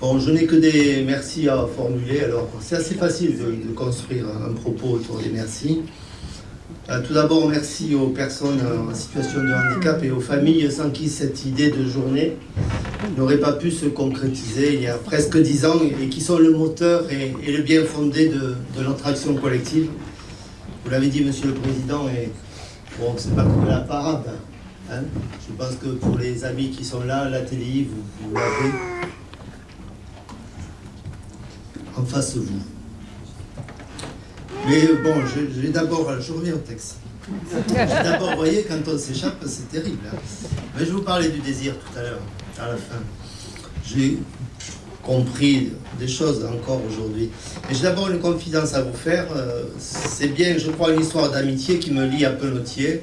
Bon, je n'ai que des merci à formuler. Alors, c'est assez facile de, construire un propos autour des merci. Euh, tout d'abord, merci aux personnes en situation de handicap et aux familles sans qui cette idée de journée n'aurait pas pu se concrétiser il y a presque dix ans et qui sont le moteur et, le bien fondé de, notre action collective. Vous l'avez dit, Monsieur le Président, et bon, c'est pas que la parade. Hein. Je pense que pour les amis qui sont là, la TDI, vous, vous l'avez en face de vous. Mais bon, je, vais d'abord, je reviens au texte. D'abord, vous voyez, quand on s'échappe, c'est terrible. Hein. Mais je vous parlais du désir tout à l'heure, à la fin. J'ai compris des choses encore aujourd'hui. Mais j'ai d'abord une confidence à vous faire. Euh, c'est bien, je crois, une histoire d'amitié qui me lie à Pelotier,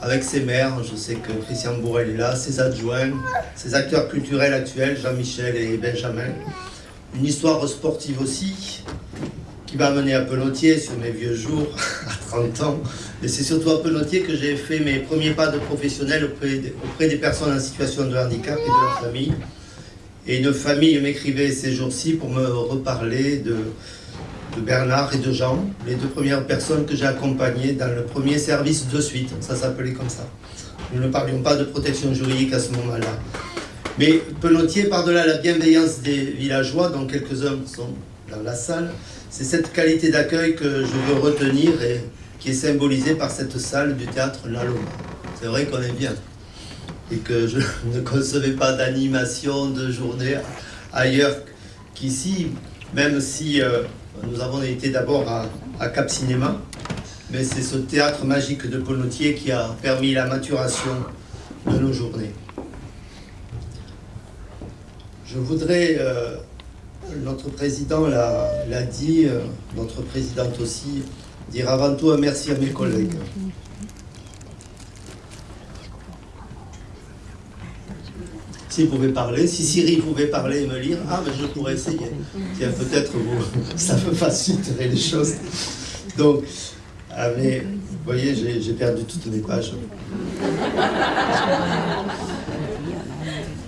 avec ses maires. Je sais que Christian Bourrel est là, ses adjoints, ses acteurs culturels actuels, Jean-Michel et Benjamin. Une histoire sportive aussi, qui m'a amené à Pelotier sur mes vieux jours, à 30 ans. Et c'est surtout à Pelotier que j'ai fait mes premiers pas de professionnel auprès, des personnes en situation de handicap et de leur famille. Et une famille m'écrivait ces jours-ci pour me reparler de, de Bernard et de Jean, les deux premières personnes que j'ai accompagnées dans le premier service de suite. Ça s'appelait comme ça. Nous ne parlions pas de protection juridique à ce moment-là. Mais Pelotier, par-delà la bienveillance des villageois, dont quelques-uns sont dans la salle, c'est cette qualité d'accueil que je veux retenir et qui est symbolisée par cette salle du théâtre Laloma. C'est vrai qu'on est bien et que je ne concevais pas d'animation de journée ailleurs qu'ici, même si euh, nous avons été d'abord à, Cap Cinéma, mais c'est ce théâtre magique de Ponotier qui a permis la maturation de nos journées. Je voudrais euh, notre président l'a dit, euh, notre présidente aussi, dire avant tout un merci à mes collègues. S'il pouvait parler, si Siri pouvait parler et me lire, ah, mais je pourrais essayer. Tiens, peut-être vous, ça me faciliterait les choses. Donc, ah, mais, vous voyez, j'ai perdu toutes mes pages.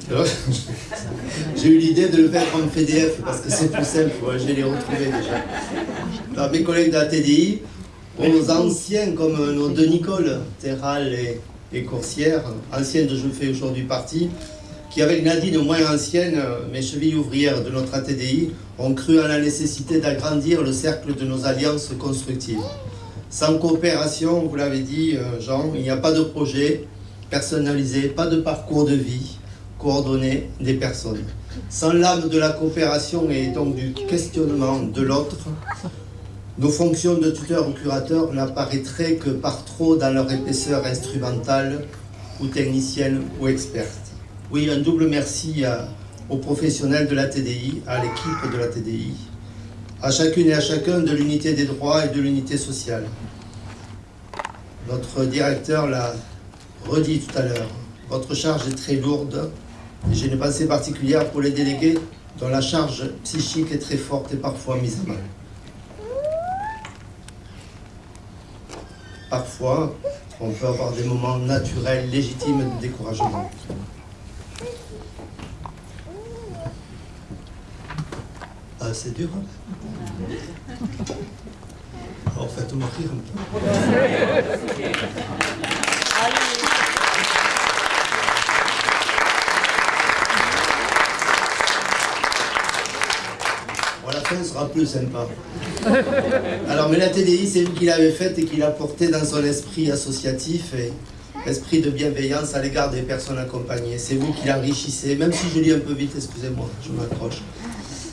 J'ai eu l'idée de le faire en PDF parce que c'est plus simple, je les retrouver déjà. mes collègues de la TDI, aux anciens comme nos deux Nicole, Terral et, et Coursière, anciennes de Je fais aujourd'hui partie, qui avec Nadine moins ancienne, mes chevilles ouvrières de notre ATDI, ont cru à la nécessité d'agrandir le cercle de nos alliances constructives. Sans coopération, vous l'avez dit euh, Jean, il n'y a pas de projet personnalisé, pas de parcours de vie, coordonner des personnes. Sans l'âme de la coopération et donc du questionnement de l'autre, nos fonctions de tuteur ou curateur n'apparaîtraient que par trop dans leur épaisseur instrumentale ou technicienne ou experte. Oui, un double merci aux professionnels de la TDI, à l'équipe de la TDI, à chacune et à chacun de l'unité des droits et de l'unité sociale. Notre directeur l'a redit tout à l'heure, votre charge est très lourde j'ai une pensée particulière pour les délégués dont la charge psychique est très forte et parfois mise à mal. Parfois, on peut avoir des moments naturels, légitimes de découragement. Ah, c'est dur, hein Alors faites-moi rire un peu. Sera plus sympa. Alors, mais la TDI, c'est vous qui l'avez faite et qui l'a portée dans son esprit associatif et esprit de bienveillance à l'égard des personnes accompagnées. C'est vous qui l'enrichissez, même si je lis un peu vite, excusez-moi, je m'accroche.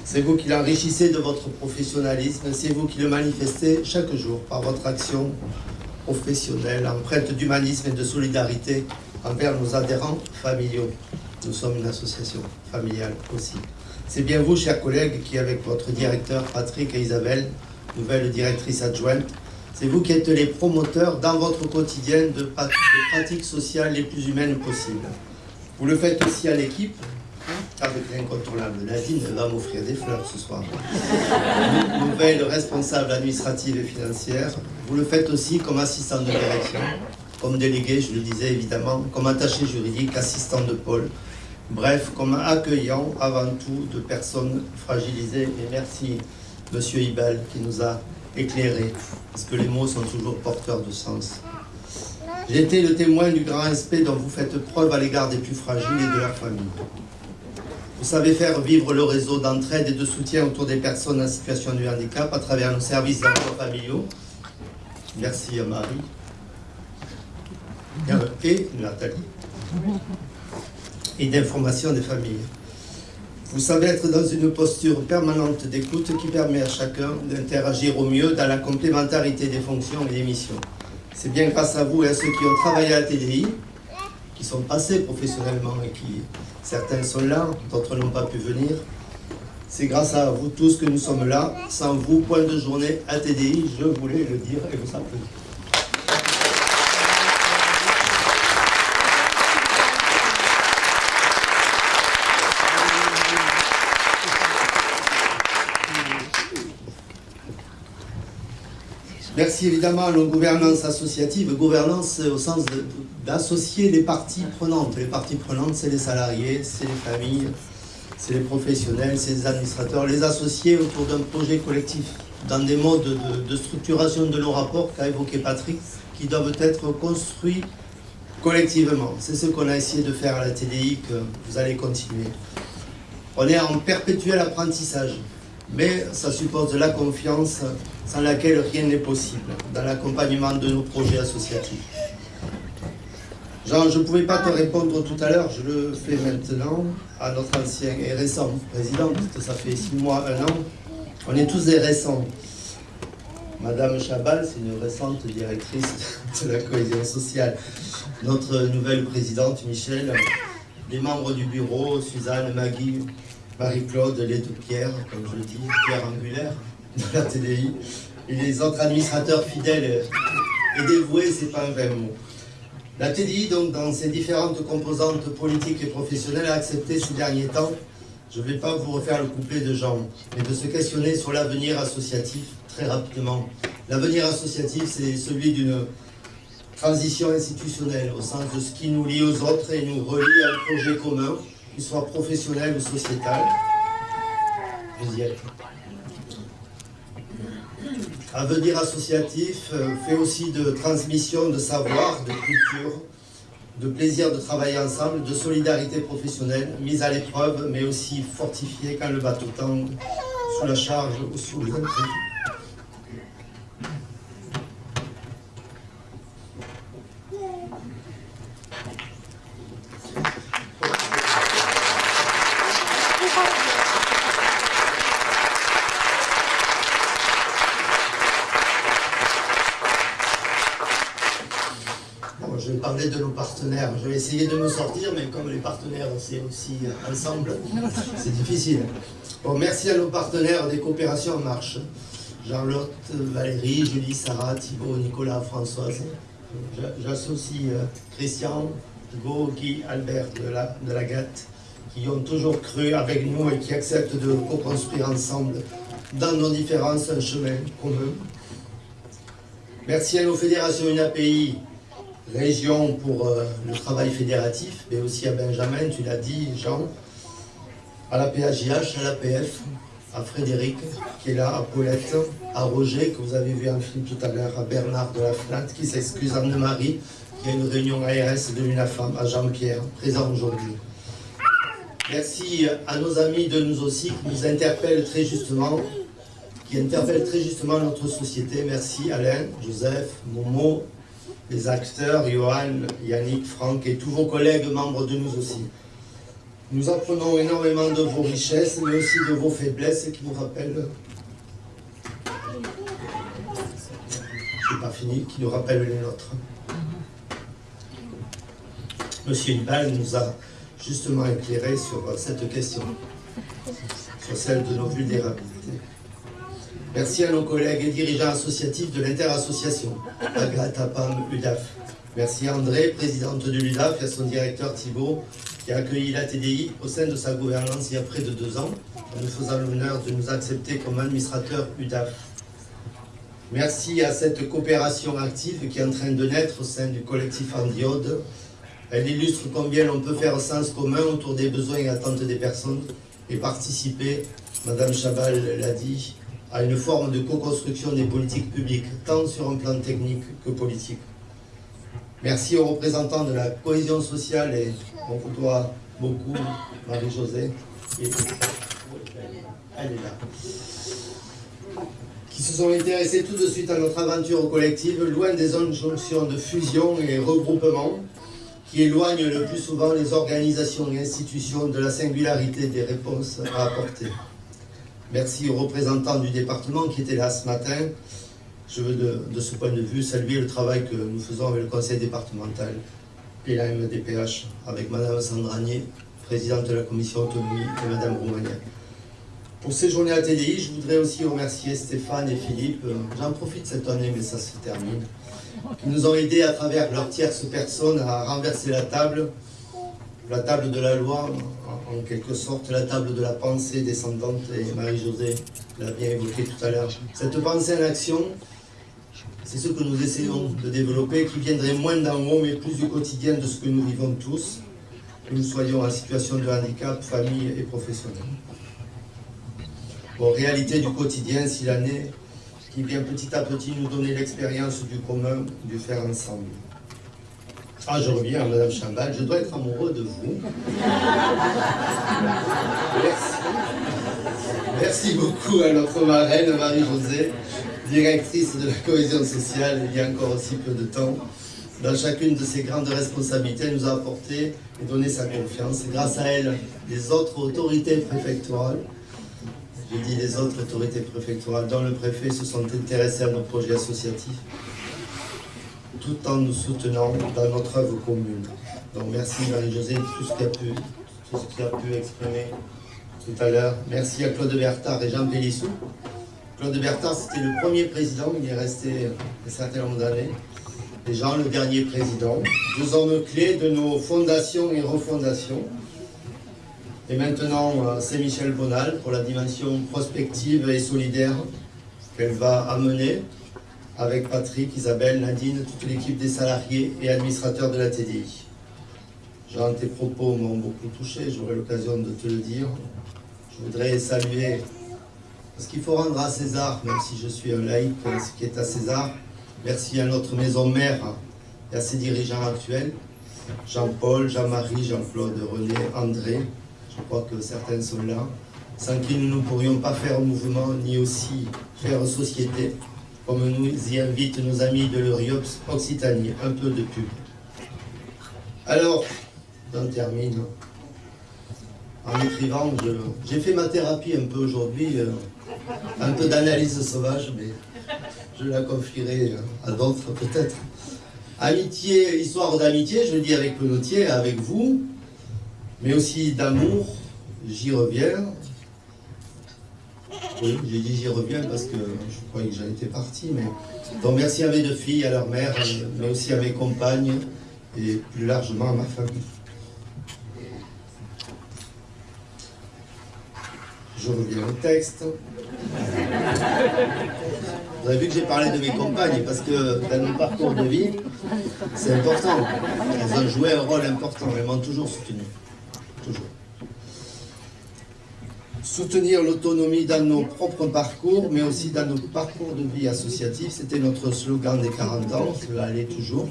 C'est vous qui l'enrichissez de votre professionnalisme, c'est vous qui le manifestez chaque jour par votre action professionnelle, empreinte d'humanisme et de solidarité envers nos adhérents familiaux. Nous sommes une association familiale aussi. C'est bien vous, chers collègues, qui, avec votre directeur Patrick et Isabelle, nouvelle directrice adjointe, c'est vous qui êtes les promoteurs dans votre quotidien de, pratiques sociales les plus humaines possibles. Vous le faites aussi à l'équipe, avec l'incontournable Nadine va m'offrir des fleurs ce soir. Nouvelle responsable administrative et financière. Vous le faites aussi comme assistant de direction, comme délégué, je le disais évidemment, comme attaché juridique, assistant de pôle, Bref, comme accueillant avant tout de personnes fragilisées. Et merci, Monsieur Ibel, qui nous a éclairés, parce que les mots sont toujours porteurs de sens. J'ai été le témoin du grand respect dont vous faites preuve à l'égard des plus fragiles et de leurs familles. Vous savez faire vivre le réseau d'entraide et de soutien autour des personnes en situation de handicap à travers nos services d'emploi familiaux. Merci Marie et Nathalie. Et d'information des familles. Vous savez être dans une posture permanente d'écoute qui permet à chacun d'interagir au mieux dans la complémentarité des fonctions et des missions. C'est bien grâce à vous et à ceux qui ont travaillé à la TDI, qui sont passés professionnellement et qui, certains sont là, d'autres n'ont pas pu venir. C'est grâce à vous tous que nous sommes là. Sans vous, point de journée à TDI, je voulais le dire et vous applaudir. Merci évidemment à nos gouvernances associatives, gouvernance au sens d'associer les parties prenantes. Les parties prenantes, c'est les salariés, c'est les familles, c'est les professionnels, c'est les administrateurs, les associer autour d'un projet collectif, dans des modes de, de structuration de nos rapports qu'a évoqué Patrick, qui doivent être construits collectivement. C'est ce qu'on a essayé de faire à la TDI, que vous allez continuer. On est en perpétuel apprentissage mais ça suppose de la confiance sans laquelle rien n'est possible dans l'accompagnement de nos projets associatifs. Jean, je ne pouvais pas te répondre tout à l'heure, je le fais maintenant à notre ancien et récent président, parce que ça fait six mois, un an. On est tous des récents. Madame Chabal, c'est une récente directrice de la cohésion sociale. Notre nouvelle présidente, Michel, les membres du bureau, Suzanne, Maggie, Marie-Claude Pierre, comme je le dis, Pierre Angulaire de la TDI, et les autres administrateurs fidèles et dévoués, c'est pas un vrai mot. La TDI, donc, dans ses différentes composantes politiques et professionnelles, a accepté ces derniers temps, je ne vais pas vous refaire le couplet de Jean, mais de se questionner sur l'avenir associatif très rapidement. L'avenir associatif, c'est celui d'une transition institutionnelle, au sens de ce qui nous lie aux autres et nous relie à un projet commun, qu'il soit professionnel ou sociétal. Avenir associatif euh, fait aussi de transmission de savoir, de culture, de plaisir de travailler ensemble, de solidarité professionnelle, mise à l'épreuve, mais aussi fortifiée quand le bateau tangue, sous la charge ou sous le de nos partenaires. Je vais essayer de me sortir, mais comme les partenaires, c'est aussi ensemble, c'est difficile. Bon, merci à nos partenaires des coopérations en marche. Jean-Lotte, Valérie, Julie, Sarah, Thibault, Nicolas, Françoise. J'associe euh, Christian, Thibault, Guy, Albert de la, de la GATT, qui ont toujours cru avec nous et qui acceptent de co-construire ensemble dans nos différences un chemin commun. Merci à nos fédérations UNAPI région pour euh, le travail fédératif, mais aussi à Benjamin, tu l'as dit, Jean, à la PAJH, à l'APF, à Frédéric, qui est là, à Paulette, à Roger, que vous avez vu en film tout à l'heure, à Bernard de la FNAT, qui s'excuse, Anne-Marie, qui a une réunion ARS de l'UNAFAM, à Jean-Pierre, présent aujourd'hui. Merci à nos amis de nous aussi, qui nous interpellent très justement, qui interpellent très justement notre société. Merci Alain, Joseph, Momo, les acteurs, Johan, Yannick, Franck et tous vos collègues membres de nous aussi. Nous apprenons énormément de vos richesses, mais aussi de vos faiblesses qui nous rappellent... Pas fini, qui nous rappellent les nôtres. Monsieur Ibal nous a justement éclairé sur cette question, sur celle de nos vulnérabilités. Merci à nos collègues et dirigeants associatifs de l'interassociation, Agathe, APAM, UDAF. Merci à André, présidente de l'UDAF, et à son directeur Thibault, qui a accueilli la TDI au sein de sa gouvernance il y a près de deux ans, en nous faisant l'honneur de nous accepter comme administrateur UDAF. Merci à cette coopération active qui est en train de naître au sein du collectif Andiode, Elle illustre combien on peut faire sens commun autour des besoins et attentes des personnes et participer, Madame Chabal l'a dit, à une forme de co-construction des politiques publiques, tant sur un plan technique que politique. Merci aux représentants de la cohésion sociale et on vous beaucoup, Marie-Josée. Elle est là. Qui se sont intéressés tout de suite à notre aventure collective, loin des injonctions de fusion et regroupement qui éloignent le plus souvent les organisations et institutions de la singularité des réponses à apporter. Merci aux représentants du département qui étaient là ce matin. Je veux de, ce point de vue saluer le travail que nous faisons avec le conseil départemental et la MDPH, avec Madame Sandranier, présidente de la commission autonomie, et Madame Roumania. Pour ces journées à TDI, je voudrais aussi remercier Stéphane et Philippe, j'en profite cette année, mais ça se termine, qui nous ont aidés à travers leur tierce personne à renverser la table, la table de la loi, en quelque sorte la table de la pensée descendante, et Marie-Josée l'a bien évoqué tout à l'heure. Cette pensée en action, c'est ce que nous essayons de développer, qui viendrait moins d'en haut, mais plus du quotidien de ce que nous vivons tous, que nous soyons en situation de handicap, famille et professionnel. Bon, réalité du quotidien, si l'année qui vient petit à petit nous donner l'expérience du commun, du faire ensemble. Ah, je reviens à Madame Chambal, je dois être amoureux de vous. Merci. Merci beaucoup à notre marraine, Marie-Josée directrice de la cohésion sociale il y a encore aussi peu de temps. Dans chacune de ses grandes responsabilités, elle nous a apporté et donné sa confiance. grâce à elle, les autres autorités préfectorales, je dis les autres autorités préfectorales, dont le préfet, se sont intéressées à nos projets associatifs, tout en nous soutenant dans notre œuvre commune. Donc merci Marie-Josée de tout ce qu'elle a pu, a pu exprimer tout à l'heure. Merci à Claude Bertard et Jean Pélissou Claude Bertin, c'était le premier président, il est resté un certain nombre d'années. Et Jean, le dernier président. Deux hommes clés de nos fondations et refondations. Et maintenant, euh, c'est Michel Bonal pour la dimension prospective et solidaire qu'elle va amener avec Patrick, Isabelle, Nadine, toute l'équipe des salariés et administrateurs de la TDI. Jean, tes propos m'ont beaucoup touché, j'aurai l'occasion de te le dire. Je voudrais saluer parce qu'il faut rendre à César, même si je suis un laïc, ce qui est à César. Merci à notre maison mère et à ses dirigeants actuels, Jean-Paul, Jean-Marie, Jean-Claude, René, André. Je crois que certains sont là. Sans qui nous ne pourrions pas faire mouvement, ni aussi faire société, comme nous y invitent nos amis de l'Euriops Occitanie. Un peu de pub. Alors, j'en termine. En écrivant, j'ai fait ma thérapie un peu aujourd'hui. Euh, un peu d'analyse sauvage, mais je la confierai à d'autres peut-être. Amitié, histoire d'amitié, je le dis avec Pelotier, avec vous, mais aussi d'amour, j'y reviens. Oui, j'ai dit j'y reviens parce que je croyais que j'en étais parti, mais... Donc merci à mes deux filles, à leur mère, mais aussi à mes compagnes, et plus largement à ma famille. Je reviens au texte. Vous avez vu que j'ai parlé de mes compagnes, parce que dans mon parcours de vie, c'est important. Elles ont joué un rôle important, elles m'ont toujours soutenu. Toujours. Soutenir l'autonomie dans nos propres parcours, mais aussi dans nos parcours de vie associatifs, c'était notre slogan des 40 ans, cela allait toujours.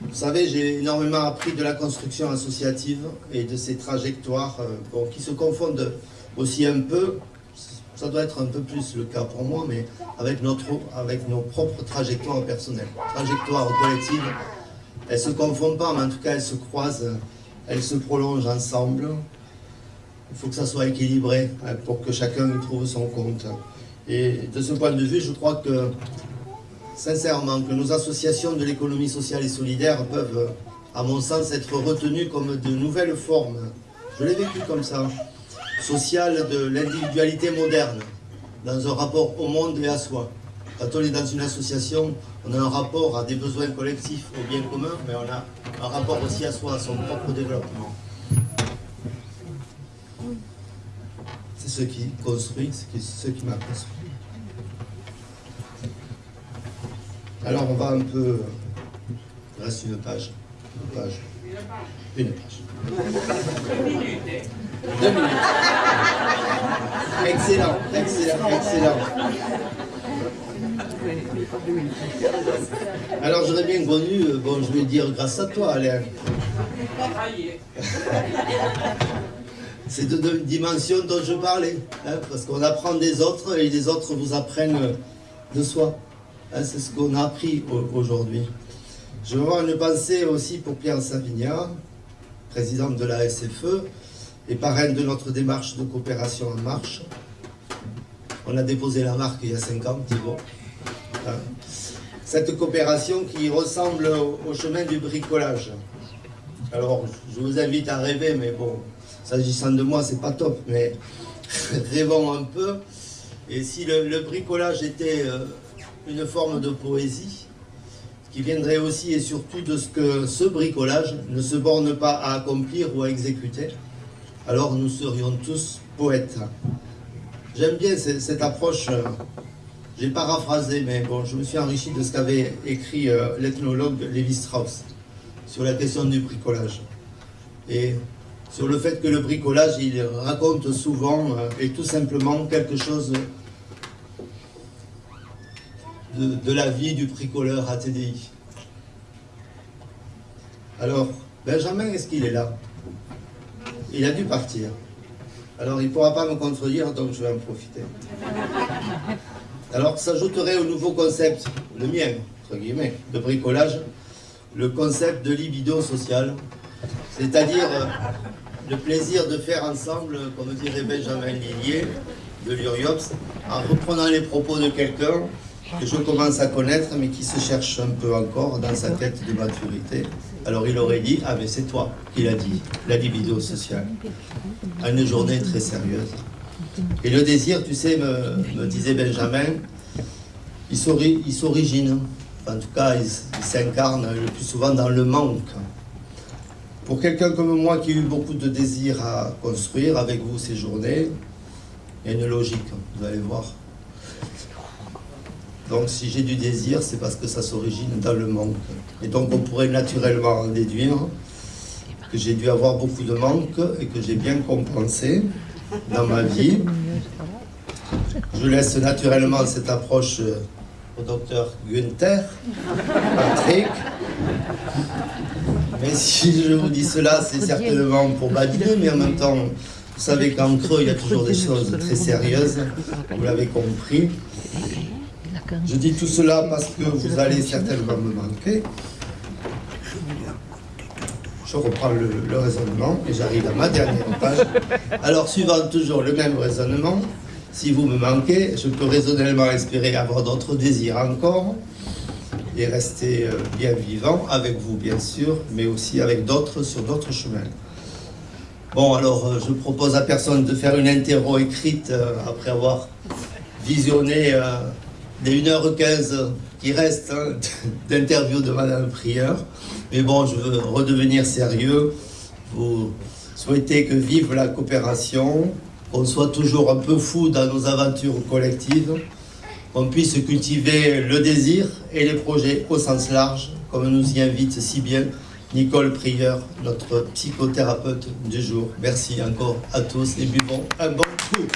Vous savez, j'ai énormément appris de la construction associative et de ses trajectoires euh, qui se confondent aussi un peu, ça doit être un peu plus le cas pour moi, mais avec, notre, avec nos propres trajectoires personnelles. Trajectoires collectives, elles ne se confondent pas, mais en tout cas elles se croisent, elles se prolongent ensemble. Il faut que ça soit équilibré hein, pour que chacun trouve son compte. Et de ce point de vue, je crois que sincèrement, que nos associations de l'économie sociale et solidaire peuvent, à mon sens, être retenues comme de nouvelles formes. Je l'ai vécu comme ça. Sociale de l'individualité moderne, dans un rapport au monde et à soi. Quand on est dans une association, on a un rapport à des besoins collectifs, au bien commun, mais on a un rapport aussi à soi, à son propre développement. Ce qui construit, c'est ce qui m'a construit. Alors on va un peu... Il reste une page. page Une page. Deux minutes. Excellent, excellent, excellent. Alors j'aurais bien connu, euh, bon je vais dire grâce à toi Alain. C'est de deux dimensions dont je parlais, hein, parce qu'on apprend des autres et les autres vous apprennent de soi. Hein, c'est ce qu'on a appris aujourd'hui. Je veux avoir une pensée aussi pour Pierre Savignard, président de la SFE et parrain de notre démarche de coopération en marche. On a déposé la marque il y a cinq ans, Thibault. Hein. Cette coopération qui ressemble au chemin du bricolage. Alors, je vous invite à rêver, mais bon, s'agissant de moi, c'est pas top, mais rêvons un peu. Et si le, bricolage était euh, une forme de poésie, qui viendrait aussi et surtout de ce que ce bricolage ne se borne pas à accomplir ou à exécuter, alors nous serions tous poètes. J'aime bien cette, approche, euh, j'ai paraphrasé, mais bon, je me suis enrichi de ce qu'avait écrit euh, l'ethnologue Lévi Strauss sur la question du bricolage. Et sur le fait que le bricolage, il raconte souvent euh, et tout simplement quelque chose de, la vie du bricoleur à. Alors, Benjamin, est-ce qu'il est là? Il a dû partir. Alors, il ne pourra pas me contredire, donc je vais en profiter. Alors, s'ajouterait au nouveau concept, le mien, entre guillemets, de bricolage, le concept de libido social, c'est-à-dire euh, le plaisir de faire ensemble, comme dirait Benjamin Lillier, de l'Uriops, en reprenant les propos de quelqu'un que je commence à connaître, mais qui se cherche un peu encore dans sa tête de maturité. Alors il aurait dit, ah mais c'est toi qui l'a dit, la libido sociale, à une journée très sérieuse. Et le désir, tu sais, me, disait Benjamin, il s'origine, en tout cas il s'incarne le plus souvent dans le manque. Pour quelqu'un comme moi qui a eu beaucoup de désir à construire avec vous ces journées, il y a une logique, vous allez voir. Donc si j'ai du désir, c'est parce que ça s'origine dans le manque. Et donc on pourrait naturellement en déduire que j'ai dû avoir beaucoup de manque et que j'ai bien compensé dans ma vie. Je laisse naturellement cette approche au docteur Günther, Patrick. Mais si je vous dis cela, c'est certainement pour badiner, mais en même temps, vous savez qu'en creux, il y a toujours des choses très sérieuses, vous l'avez compris. Je dis tout cela parce que vous allez certainement me manquer. Je reprends le, le raisonnement et j'arrive à ma dernière page. Alors, suivant toujours le même raisonnement, si vous me manquez, je peux raisonnablement espérer avoir d'autres désirs encore et rester euh, bien vivant avec vous, bien sûr, mais aussi avec d'autres sur d'autres chemins. Bon, alors, euh, je propose à personne de faire une interro écrite euh, après avoir visionné les 1h15 qui restent hein, d'interview de Madame Prieur. Mais bon, je veux redevenir sérieux. Vous souhaitez que vive la coopération, qu'on soit toujours un peu fou dans nos aventures collectives, qu'on puisse cultiver le désir et les projets au sens large, comme nous y invite si bien Nicole Prieur, notre psychothérapeute du jour. Merci encore à tous et buvons un bon coup.